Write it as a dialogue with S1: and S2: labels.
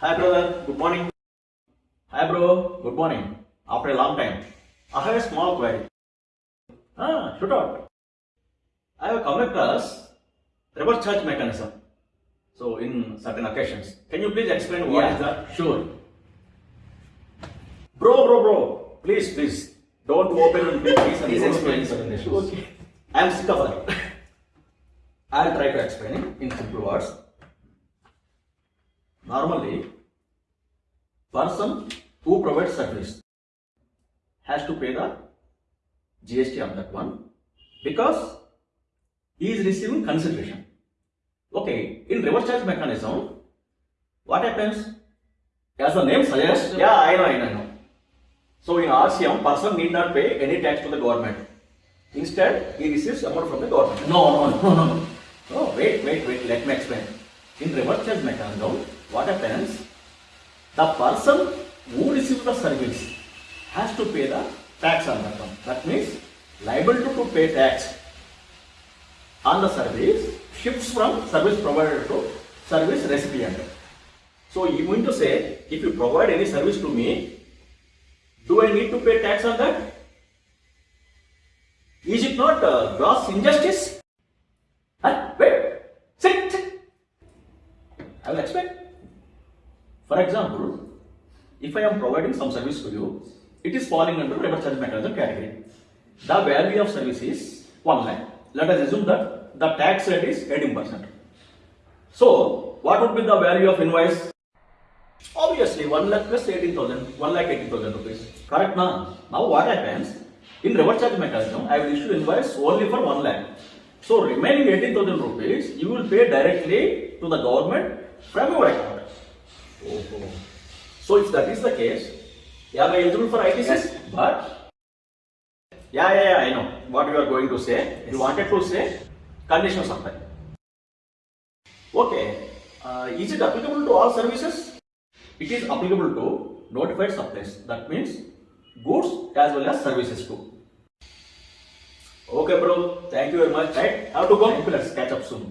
S1: Hi brother, good morning. Hi bro, good morning. After a long time. I have a small query. Ah, shoot out. I have come across reverse charge mechanism. So in certain occasions. Can you please explain what is that?
S2: Sure.
S1: Bro, bro, bro. Please, please. Don't open and please.
S2: Please explain certain issues.
S1: Okay. I am sick of that. I'll try to explain it in simple words. Normally, person who provides service has to pay the GST on that one because he is receiving consideration. Okay, in reverse charge mechanism, what happens? As the name suggests, yeah, I know, I know, I know. So in RCM, person need not pay any tax to the government. Instead, he receives amount from the government.
S2: No, no, no, no, no.
S1: No, wait, wait, wait, let me explain. In reverse charge mechanism, what happens? The person who receives the service has to pay the tax on that one. That means liable to, to pay tax on the service shifts from service provider to service recipient. So you going to say, if you provide any service to me, do I need to pay tax on that? Is it not uh, gross injustice? Huh? Wait, sit, sit. I will explain. For example, if I am providing some service to you, it is falling under reverse charge mechanism category. The value of service is 1 lakh. Let us assume that the tax rate is 18%. So, what would be the value of invoice? Obviously, 1 lakh plus 18,000, 1 lakh 18,000 rupees. Correct now? Now what happens? In reverse charge mechanism, I will issue invoice only for 1 lakh. So remaining 18,000 rupees, you will pay directly to the government from your account. So if that is the case, am I eligible for ITCs? But, yeah, yeah, yeah, I know what you are going to say. You wanted to say conditional supply. Okay, uh, is it applicable to all services? It is applicable to notified supplies. That means goods as well as services too. Okay, bro. Thank you very much. Right? Have to go. Let's catch up soon.